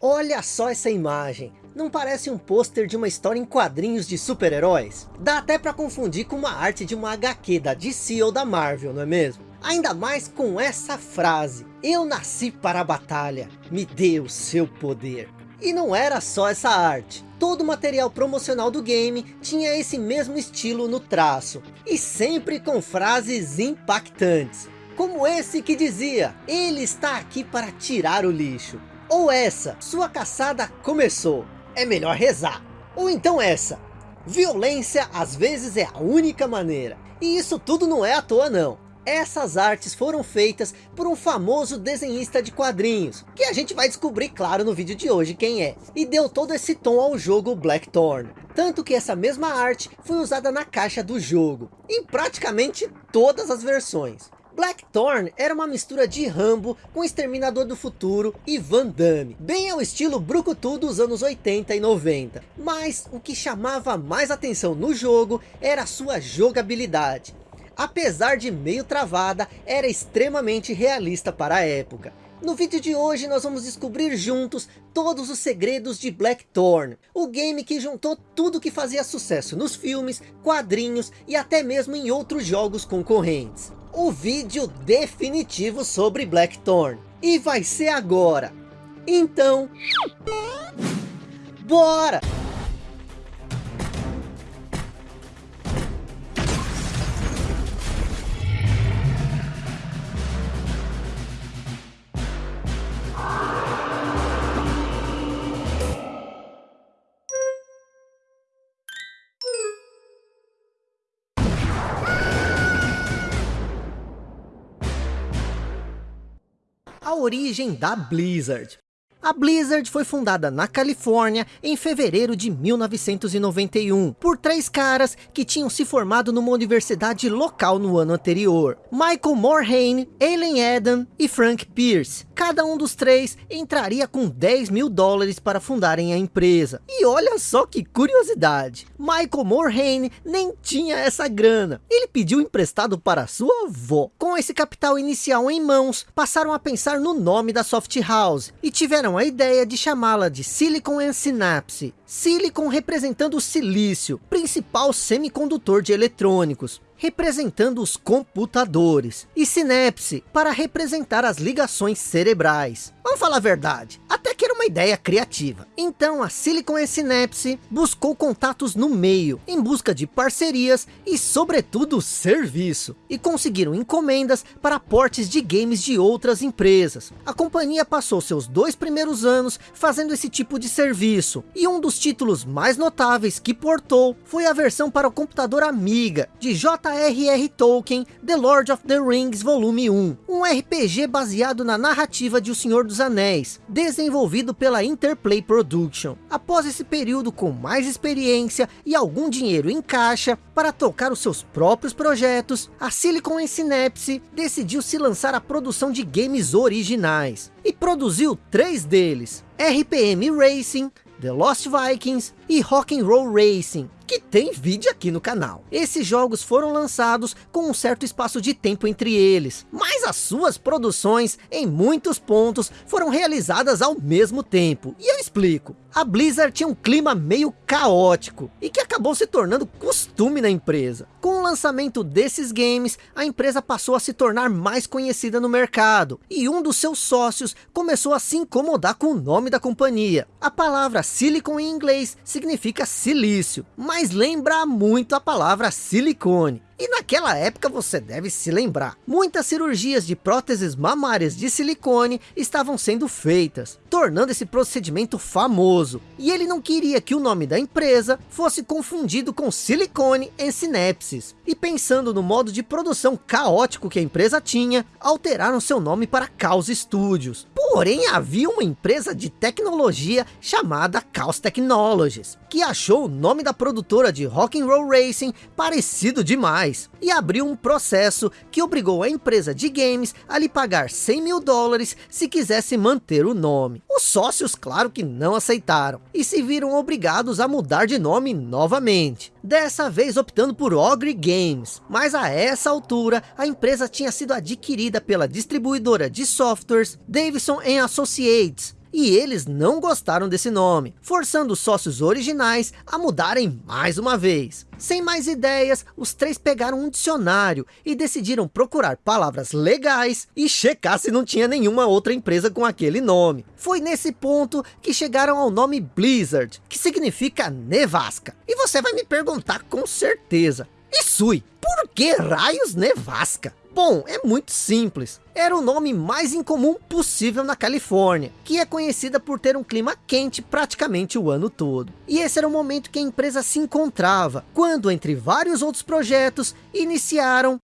Olha só essa imagem. Não parece um pôster de uma história em quadrinhos de super-heróis? Dá até para confundir com uma arte de uma HQ da DC ou da Marvel, não é mesmo? Ainda mais com essa frase. Eu nasci para a batalha. Me dê o seu poder. E não era só essa arte. Todo o material promocional do game tinha esse mesmo estilo no traço. E sempre com frases impactantes. Como esse que dizia, ele está aqui para tirar o lixo. Ou essa, sua caçada começou, é melhor rezar. Ou então essa, violência às vezes é a única maneira. E isso tudo não é à toa não. Essas artes foram feitas por um famoso desenhista de quadrinhos, que a gente vai descobrir claro no vídeo de hoje quem é, e deu todo esse tom ao jogo Blackthorn. Tanto que essa mesma arte foi usada na caixa do jogo, em praticamente todas as versões. Blackthorn era uma mistura de Rambo com Exterminador do Futuro e Van Damme, bem ao estilo brucutu dos anos 80 e 90. Mas o que chamava mais atenção no jogo era sua jogabilidade. Apesar de meio travada, era extremamente realista para a época. No vídeo de hoje nós vamos descobrir juntos todos os segredos de Blackthorn, o game que juntou tudo que fazia sucesso nos filmes, quadrinhos e até mesmo em outros jogos concorrentes o vídeo definitivo sobre Blackthorn. E vai ser agora. Então, bora! A origem da Blizzard. A Blizzard foi fundada na Califórnia em fevereiro de 1991 por três caras que tinham se formado numa universidade local no ano anterior. Michael Morhaime, Aileen Adam e Frank Pierce. Cada um dos três entraria com 10 mil dólares para fundarem a empresa. E olha só que curiosidade, Michael Morhaime nem tinha essa grana. Ele pediu emprestado para sua avó. Com esse capital inicial em mãos, passaram a pensar no nome da Soft House e tiveram a ideia de chamá-la de Silicon and Synapse. Silicon representando o silício, principal semicondutor de eletrônicos, representando os computadores, e Synapse para representar as ligações cerebrais. Vamos falar a verdade, até que uma ideia criativa. Então a Silicon Synapse buscou contatos no meio, em busca de parcerias e sobretudo serviço. E conseguiram encomendas para portes de games de outras empresas. A companhia passou seus dois primeiros anos fazendo esse tipo de serviço. E um dos títulos mais notáveis que portou foi a versão para o computador Amiga, de J.R.R. Tolkien, The Lord of the Rings Volume 1. Um RPG baseado na narrativa de O Senhor dos Anéis, desenvolvido pela Interplay Production. Após esse período com mais experiência e algum dinheiro em caixa para tocar os seus próprios projetos, a Silicon Synapse decidiu se lançar a produção de games originais e produziu três deles, RPM Racing, The Lost Vikings e Rock'n'Roll Racing, que tem vídeo aqui no canal. Esses jogos foram lançados com um certo espaço de tempo entre eles, mas as suas produções, em muitos pontos, foram realizadas ao mesmo tempo. E eu explico. A Blizzard tinha um clima meio caótico, e que acabou se tornando costume na empresa. Com o lançamento desses games, a empresa passou a se tornar mais conhecida no mercado, e um dos seus sócios começou a se incomodar com o nome da companhia. A palavra Silicon em inglês significa silício, mas lembra muito a palavra silicone. E naquela época você deve se lembrar, muitas cirurgias de próteses mamárias de silicone estavam sendo feitas, tornando esse procedimento famoso. E ele não queria que o nome da empresa fosse confundido com silicone em sinapses. E pensando no modo de produção caótico que a empresa tinha, alteraram seu nome para Chaos Studios. Porém havia uma empresa de tecnologia chamada Chaos Technologies, que achou o nome da produtora de Rock'n'Roll Racing parecido demais e abriu um processo que obrigou a empresa de games a lhe pagar 100 mil dólares se quisesse manter o nome. Os sócios claro que não aceitaram e se viram obrigados a mudar de nome novamente. Dessa vez optando por Ogre Games, mas a essa altura a empresa tinha sido adquirida pela distribuidora de softwares Davidson Associates, e eles não gostaram desse nome, forçando os sócios originais a mudarem mais uma vez. Sem mais ideias, os três pegaram um dicionário e decidiram procurar palavras legais e checar se não tinha nenhuma outra empresa com aquele nome. Foi nesse ponto que chegaram ao nome Blizzard, que significa nevasca. E você vai me perguntar com certeza, Isui, por que raios nevasca? Bom, é muito simples. Era o nome mais incomum possível na Califórnia, que é conhecida por ter um clima quente praticamente o ano todo. E esse era o momento que a empresa se encontrava, quando entre vários outros projetos, iniciaram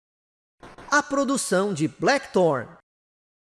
a produção de Blackthorn,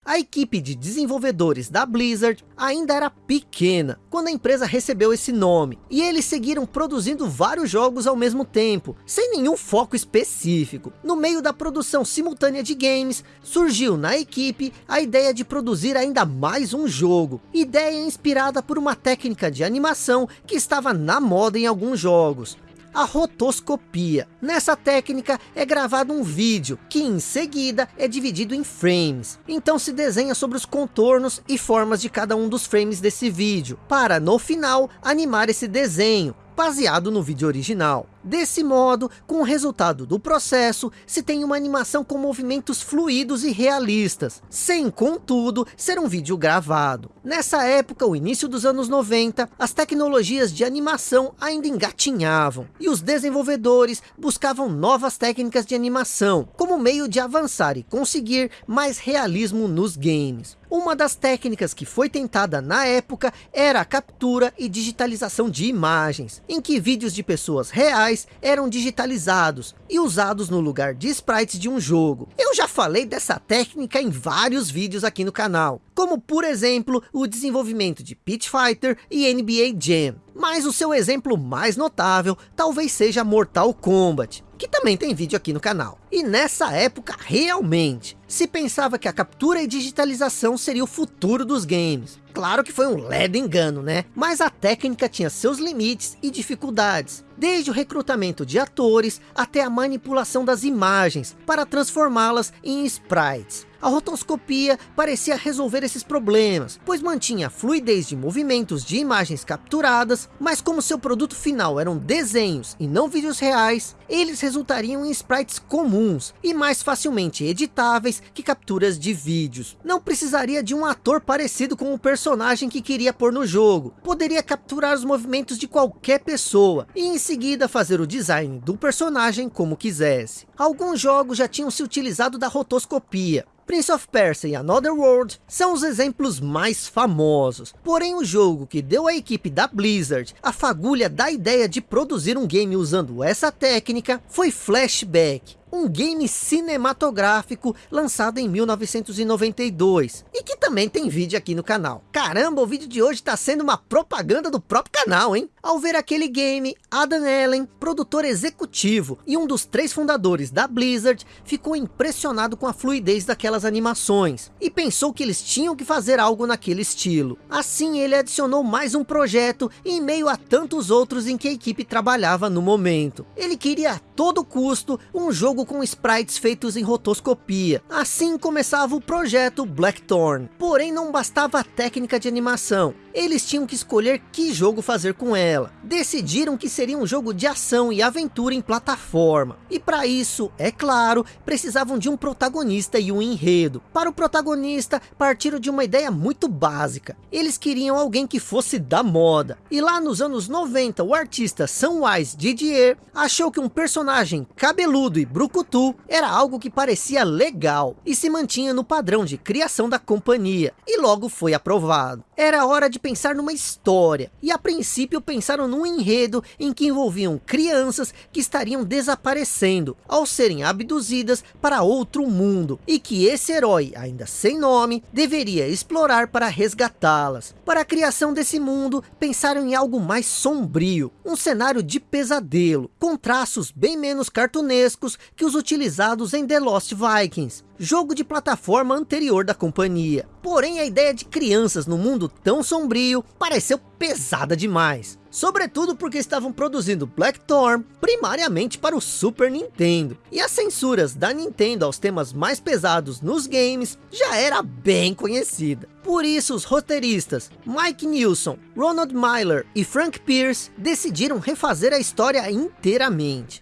a equipe de desenvolvedores da Blizzard ainda era pequena quando a empresa recebeu esse nome, e eles seguiram produzindo vários jogos ao mesmo tempo, sem nenhum foco específico. No meio da produção simultânea de games, surgiu na equipe a ideia de produzir ainda mais um jogo, ideia inspirada por uma técnica de animação que estava na moda em alguns jogos, a rotoscopia. Nessa técnica é gravado um vídeo, que em seguida é dividido em frames. Então se desenha sobre os contornos e formas de cada um dos frames desse vídeo, para no final animar esse desenho, baseado no vídeo original. Desse modo, com o resultado do processo, se tem uma animação com movimentos fluidos e realistas, sem, contudo, ser um vídeo gravado. Nessa época, o início dos anos 90, as tecnologias de animação ainda engatinhavam, e os desenvolvedores buscavam novas técnicas de animação, como meio de avançar e conseguir mais realismo nos games. Uma das técnicas que foi tentada na época era a captura e digitalização de imagens, em que vídeos de pessoas reais eram digitalizados e usados no lugar de sprites de um jogo. Eu já falei dessa técnica em vários vídeos aqui no canal, como por exemplo o desenvolvimento de Pit Fighter e NBA Jam. Mas o seu exemplo mais notável talvez seja Mortal Kombat, que também tem vídeo aqui no canal. E nessa época, realmente, se pensava que a captura e digitalização seria o futuro dos games. Claro que foi um ledo engano, né? Mas a técnica tinha seus limites e dificuldades. Desde o recrutamento de atores, até a manipulação das imagens, para transformá-las em sprites. A rotoscopia parecia resolver esses problemas, pois mantinha fluidez de movimentos de imagens capturadas, mas como seu produto final eram desenhos e não vídeos reais, eles resultariam em sprites comuns e mais facilmente editáveis que capturas de vídeos. Não precisaria de um ator parecido com o personagem que queria pôr no jogo, poderia capturar os movimentos de qualquer pessoa e em seguida fazer o design do personagem como quisesse. Alguns jogos já tinham se utilizado da rotoscopia, Prince of Persia e Another World são os exemplos mais famosos. Porém, o jogo que deu à equipe da Blizzard a fagulha da ideia de produzir um game usando essa técnica foi Flashback, um game cinematográfico lançado em 1992 e que também tem vídeo aqui no canal. Caramba, o vídeo de hoje está sendo uma propaganda do próprio canal, hein? Ao ver aquele game, Adam Allen, produtor executivo e um dos três fundadores da Blizzard, ficou impressionado com a fluidez daquelas animações e pensou que eles tinham que fazer algo naquele estilo. Assim, ele adicionou mais um projeto em meio a tantos outros em que a equipe trabalhava no momento. Ele queria a todo custo um jogo com sprites feitos em rotoscopia. Assim começava o projeto Blackthorn. Porém não bastava a técnica de animação. Eles tinham que escolher que jogo fazer com ela. Decidiram que seria um jogo de ação e aventura em plataforma. E para isso, é claro, precisavam de um protagonista e um enredo. Para o protagonista, partiram de uma ideia muito básica. Eles queriam alguém que fosse da moda. E lá nos anos 90, o artista Samwise Didier achou que um personagem cabeludo e Brucutu era algo que parecia legal e se mantinha no padrão de criação da companhia e logo foi aprovado. Era hora de pensar numa história e a princípio pensaram num enredo em que envolviam crianças que estariam desaparecendo ao serem abduzidas para outro mundo e que esse herói, ainda sem nome, deveria explorar para resgatá-las. Para a criação desse mundo, pensaram em algo mais sombrio, um cenário de pesadelo, com traços bem menos cartunescos que os utilizados em The Lost Vikings, jogo de plataforma anterior da companhia. Porém, a ideia de crianças no mundo tão sombrio pareceu pesada demais. sobretudo porque estavam produzindo Blackthorn primariamente para o Super Nintendo, e as censuras da Nintendo aos temas mais pesados nos games já era bem conhecida. Por isso os roteiristas Mike Nilsson, Ronald Myler e Frank Pierce decidiram refazer a história inteiramente.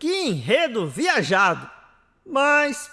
Que enredo viajado! Mas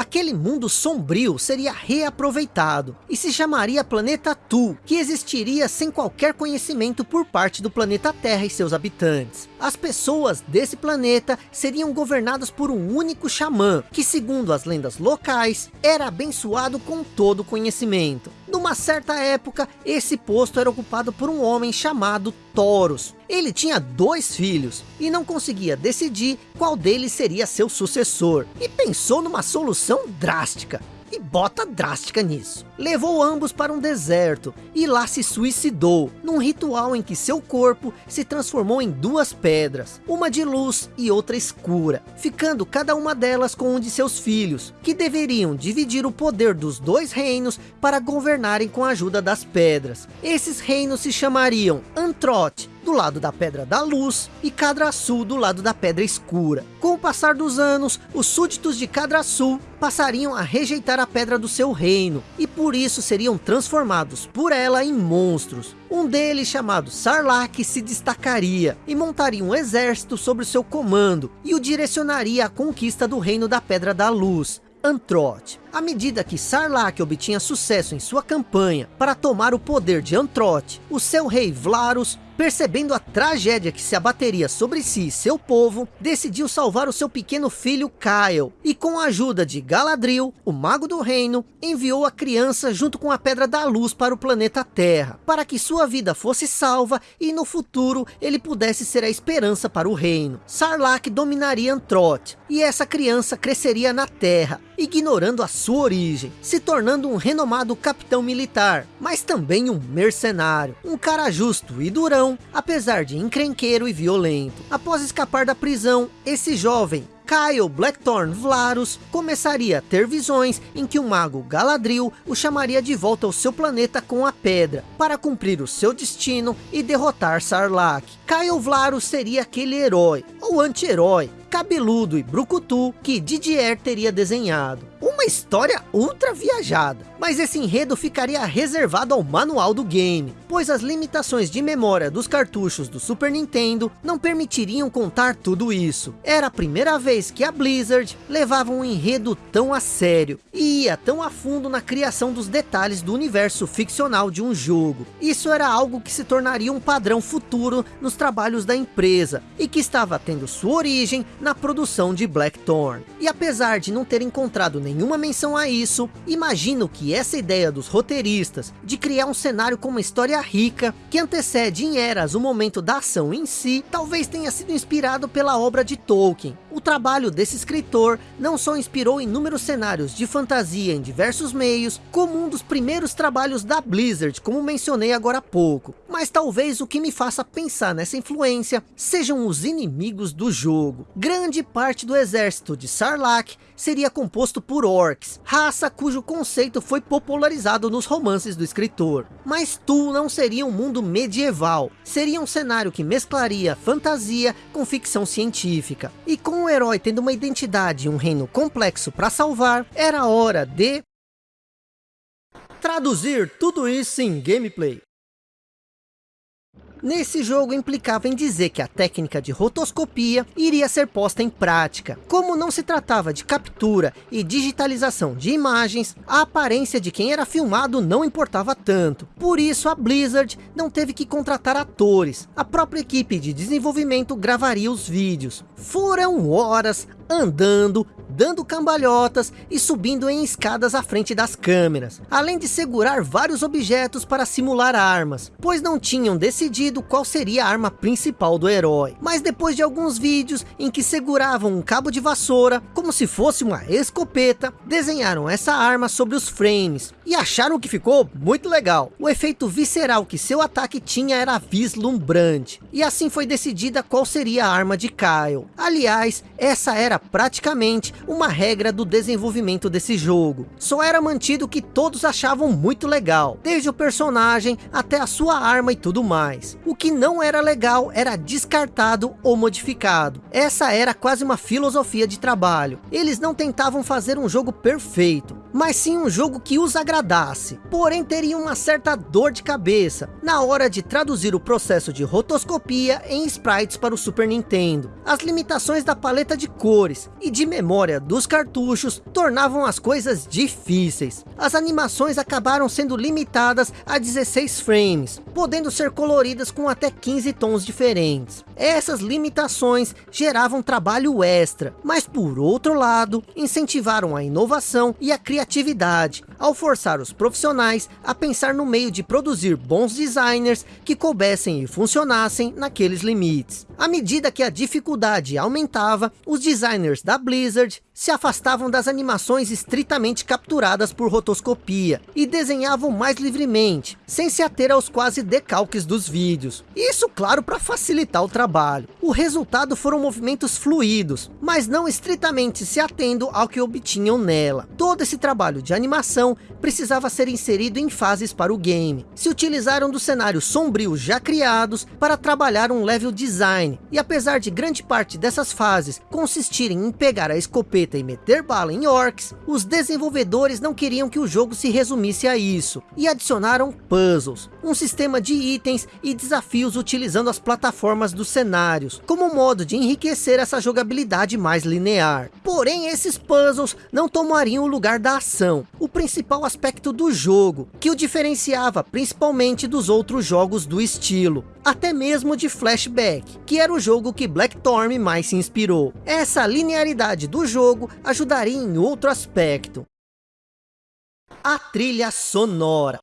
Aquele mundo sombrio seria reaproveitado e se chamaria Planeta Tu, que existiria sem qualquer conhecimento por parte do planeta Terra e seus habitantes. As pessoas desse planeta seriam governadas por um único xamã, que segundo as lendas locais, era abençoado com todo o conhecimento. Numa certa época, esse posto era ocupado por um homem chamado Toros. Ele tinha dois filhos e não conseguia decidir qual deles seria seu sucessor. E pensou numa solução drástica e bota drástica nisso. Levou ambos para um deserto e lá se suicidou, num ritual em que seu corpo se transformou em duas pedras, uma de luz e outra escura, ficando cada uma delas com um de seus filhos, que deveriam dividir o poder dos dois reinos para governarem com a ajuda das pedras. Esses reinos se chamariam Antrote, do lado da Pedra da Luz e Cadraçu do lado da Pedra Escura. Com o passar dos anos, os súditos de Cadraçu passariam a rejeitar a pedra do seu reino, e por isso seriam transformados por ela em monstros. Um deles, chamado Sarlacc, se destacaria e montaria um exército sobre seu comando, e o direcionaria à conquista do reino da Pedra da Luz. Antrote. À medida que Sarlacc obtinha sucesso em sua campanha para tomar o poder de Antrote, o seu rei Vlarus percebendo a tragédia que se abateria sobre si e seu povo, decidiu salvar o seu pequeno filho Kyle, e com a ajuda de Galadriel, o mago do reino, enviou a criança junto com a Pedra da Luz para o planeta Terra, para que sua vida fosse salva e no futuro ele pudesse ser a esperança para o reino. Sarlacc dominaria Antroth, e essa criança cresceria na Terra, ignorando a sua origem, se tornando um renomado capitão militar, mas também um mercenário, um cara justo e durão, apesar de encrenqueiro e violento. Após escapar da prisão, esse jovem Kyle Blackthorn Vlarus começaria a ter visões em que o mago Galadriel o chamaria de volta ao seu planeta com a pedra, para cumprir o seu destino e derrotar Sarlacc. Kyle Vlarus seria aquele herói, ou anti-herói, cabeludo e brucutu que Didier teria desenhado. Uma história ultra viajada, mas esse enredo ficaria reservado ao manual do game, pois as limitações de memória dos cartuchos do Super Nintendo não permitiriam contar tudo isso. Era a primeira vez que a Blizzard levava um enredo tão a sério, e ia tão a fundo na criação dos detalhes do universo ficcional de um jogo. Isso era algo que se tornaria um padrão futuro nos trabalhos da empresa, e que estava tendo sua origem na produção de Blackthorn. E apesar de não ter encontrado nenhuma menção a isso, imagino que essa ideia dos roteiristas de criar um cenário com uma história rica, que antecede em eras o momento da ação em si, talvez tenha sido inspirado pela obra de Tolkien. O trabalho desse escritor não só inspirou inúmeros cenários de fantasia em diversos meios, como um dos primeiros trabalhos da Blizzard, como mencionei agora há pouco. Mas talvez o que me faça pensar nessa influência sejam os inimigos do jogo. Grande parte do exército de Sarlacc seria composto por orcs, raça cujo conceito foi popularizado nos romances do escritor. Mas Tu não seria um mundo medieval, seria um cenário que mesclaria fantasia com ficção científica. E com o herói tendo uma identidade e um reino complexo para salvar, era hora de traduzir tudo isso em gameplay. Nesse jogo implicava em dizer que a técnica de rotoscopia iria ser posta em prática. Como não se tratava de captura e digitalização de imagens, a aparência de quem era filmado não importava tanto. Por isso a Blizzard não teve que contratar atores. A própria equipe de desenvolvimento gravaria os vídeos. Foram horas andando, dando cambalhotas e subindo em escadas à frente das câmeras, além de segurar vários objetos para simular armas, pois não tinham decidido qual seria a arma principal do herói. Mas depois de alguns vídeos em que seguravam um cabo de vassoura, como se fosse uma escopeta, desenharam essa arma sobre os frames, e acharam que ficou muito legal. O efeito visceral que seu ataque tinha era vislumbrante, e assim foi decidida qual seria a arma de Kyle. Aliás, essa era praticamente uma regra do desenvolvimento desse jogo. Só era mantido o que todos achavam muito legal, desde o personagem até a sua arma e tudo mais. O que não era legal era descartado ou modificado. Essa era quase uma filosofia de trabalho. Eles não tentavam fazer um jogo perfeito, mas sim um jogo que os agradasse. Porém teriam uma certa dor de cabeça na hora de traduzir o processo de rotoscopia em sprites para o Super Nintendo. As limitações da paleta de cores e de memória dos cartuchos tornavam as coisas difíceis. As animações acabaram sendo limitadas a 16 frames, podendo ser coloridas com até 15 tons diferentes. Essas limitações geravam trabalho extra, mas por outro lado, incentivaram a inovação e a criatividade, ao forçar os profissionais a pensar no meio de produzir bons designers que coubessem e funcionassem naqueles limites. À medida que a dificuldade aumentava, os designers da Blizzard se afastavam das animações estritamente capturadas por rotoscopia e desenhavam mais livremente, sem se ater aos quase decalques dos vídeos. Isso, claro, para facilitar o trabalho. O resultado foram movimentos fluidos, mas não estritamente se atendo ao que obtinham nela. Todo esse trabalho de animação precisava ser inserido em fases para o game. Se utilizaram dos cenários sombrios já criados para trabalhar um level design, e apesar de grande parte dessas fases consistirem em pegar a escopeta e meter bala em orcs, os desenvolvedores não queriam que o jogo se resumisse a isso, e adicionaram puzzles, um sistema de itens e desafios utilizando as plataformas dos cenários, como modo de enriquecer essa jogabilidade mais linear. Porém, esses puzzles não tomariam o lugar da ação, o principal aspecto do jogo, que o diferenciava principalmente dos outros jogos do estilo, até mesmo de Flashback, que era o jogo que Blackthorn mais se inspirou. Essa linearidade do jogo ajudaria em outro aspecto. A trilha sonora.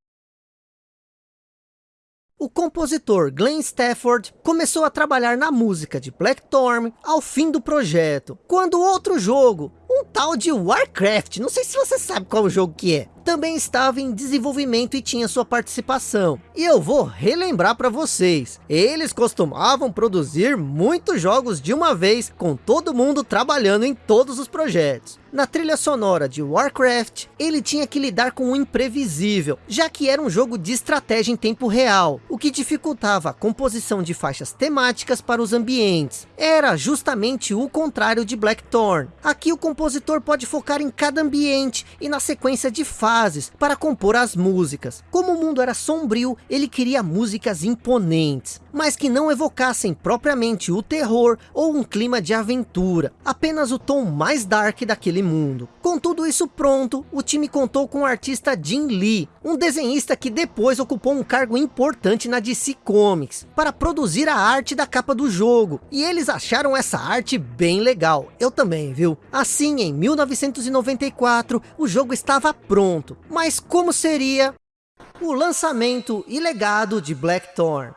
O compositor Glenn Stafford começou a trabalhar na música de Blackthorn ao fim do projeto, quando outro jogo, um tal de Warcraft, não sei se você sabe qual jogo que é, também estava em desenvolvimento e tinha sua participação. E eu vou relembrar para vocês, eles costumavam produzir muitos jogos de uma vez, com todo mundo trabalhando em todos os projetos. Na trilha sonora de Warcraft, ele tinha que lidar com o imprevisível, já que era um jogo de estratégia em tempo real, o que dificultava a composição de faixas temáticas para os ambientes. Era justamente o contrário de Blackthorn. Aqui o compositor pode focar em cada ambiente e na sequência de fases para compor as músicas. Como o mundo era sombrio, ele queria músicas imponentes, mas que não evocassem propriamente o terror ou um clima de aventura, apenas o tom mais dark daquele mundo. Com tudo isso pronto, o time contou com o artista Jim Lee, um desenhista que depois ocupou um cargo importante na DC Comics, para produzir a arte da capa do jogo, e eles acharam essa arte bem legal, eu também, viu? Assim, em 1994, o jogo estava pronto, mas como seria o lançamento e legado de Blackthorn?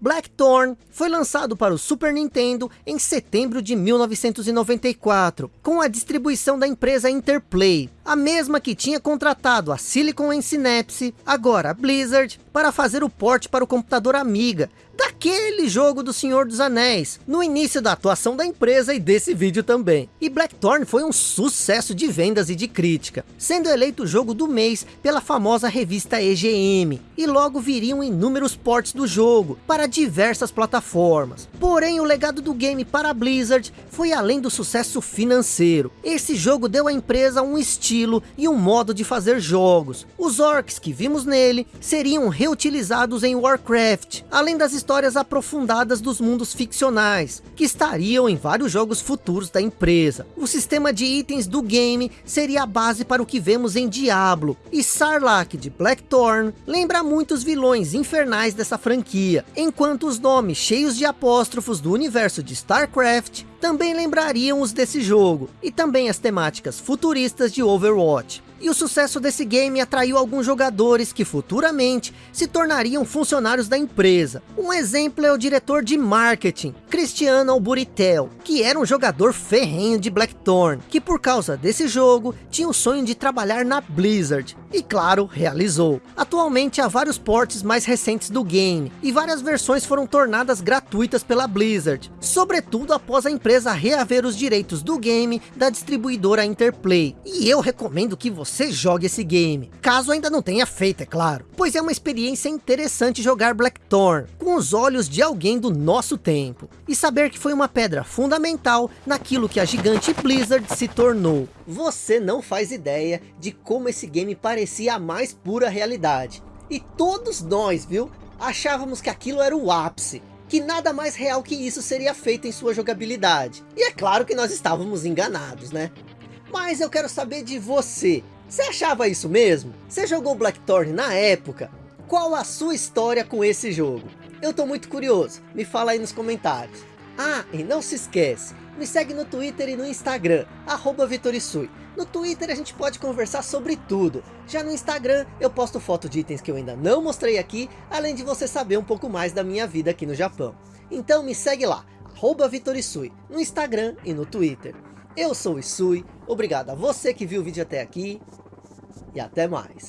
Blackthorn foi lançado para o Super Nintendo em setembro de 1994, com a distribuição da empresa Interplay, a mesma que tinha contratado a Silicon and Synapse, agora a Blizzard, para fazer o port para o computador Amiga, daquele jogo do Senhor dos Anéis, no início da atuação da empresa e desse vídeo também. E Blackthorn foi um sucesso de vendas e de crítica, sendo eleito o jogo do mês pela famosa revista EGM, e logo viriam inúmeros ports do jogo, para diversas plataformas. Porém, o legado do game para a Blizzard foi além do sucesso financeiro. Esse jogo deu à empresa um estilo e um modo de fazer jogos. Os orcs que vimos nele seriam reutilizados em Warcraft, além das histórias aprofundadas dos mundos ficcionais, que estariam em vários jogos futuros da empresa. O sistema de itens do game seria a base para o que vemos em Diablo, e Sarlacc de Blackthorn lembra muitos vilões infernais dessa franquia, enquanto os nomes cheios de apóstrofos do universo de StarCraft também lembrariam os desse jogo, e também as temáticas futuristas de Overwatch. Overwatch E o sucesso desse game atraiu alguns jogadores que futuramente se tornariam funcionários da empresa. Um exemplo é o diretor de marketing, Cristiano Alburitel, que era um jogador ferrenho de Blackthorn, que por causa desse jogo tinha o sonho de trabalhar na Blizzard. E claro, realizou. Atualmente há vários portes mais recentes do game, e várias versões foram tornadas gratuitas pela Blizzard, sobretudo após a empresa reaver os direitos do game da distribuidora Interplay. E eu recomendo que você jogue esse game, caso ainda não tenha feito, é claro, pois é uma experiência interessante jogar Blackthorn, com os olhos de alguém do nosso tempo, e saber que foi uma pedra fundamental naquilo que a gigante Blizzard se tornou. Você não faz ideia de como esse game parecia a mais pura realidade. E todos nós, viu, achávamos que aquilo era o ápice. Que nada mais real que isso seria feito em sua jogabilidade. E é claro que nós estávamos enganados, né? Mas eu quero saber de você. Você achava isso mesmo? Você jogou Blackthorn na época? Qual a sua história com esse jogo? Eu tô muito curioso. Me fala aí nos comentários. Ah, e não se esquece, me segue no Twitter e no Instagram, arroba Vitorisui. No Twitter a gente pode conversar sobre tudo. Já no Instagram eu posto foto de itens que eu ainda não mostrei aqui, além de você saber um pouco mais da minha vida aqui no Japão. Então me segue lá, arroba Vitorisui, no Instagram e no Twitter. Eu sou o Isui, obrigado a você que viu o vídeo até aqui, e até mais.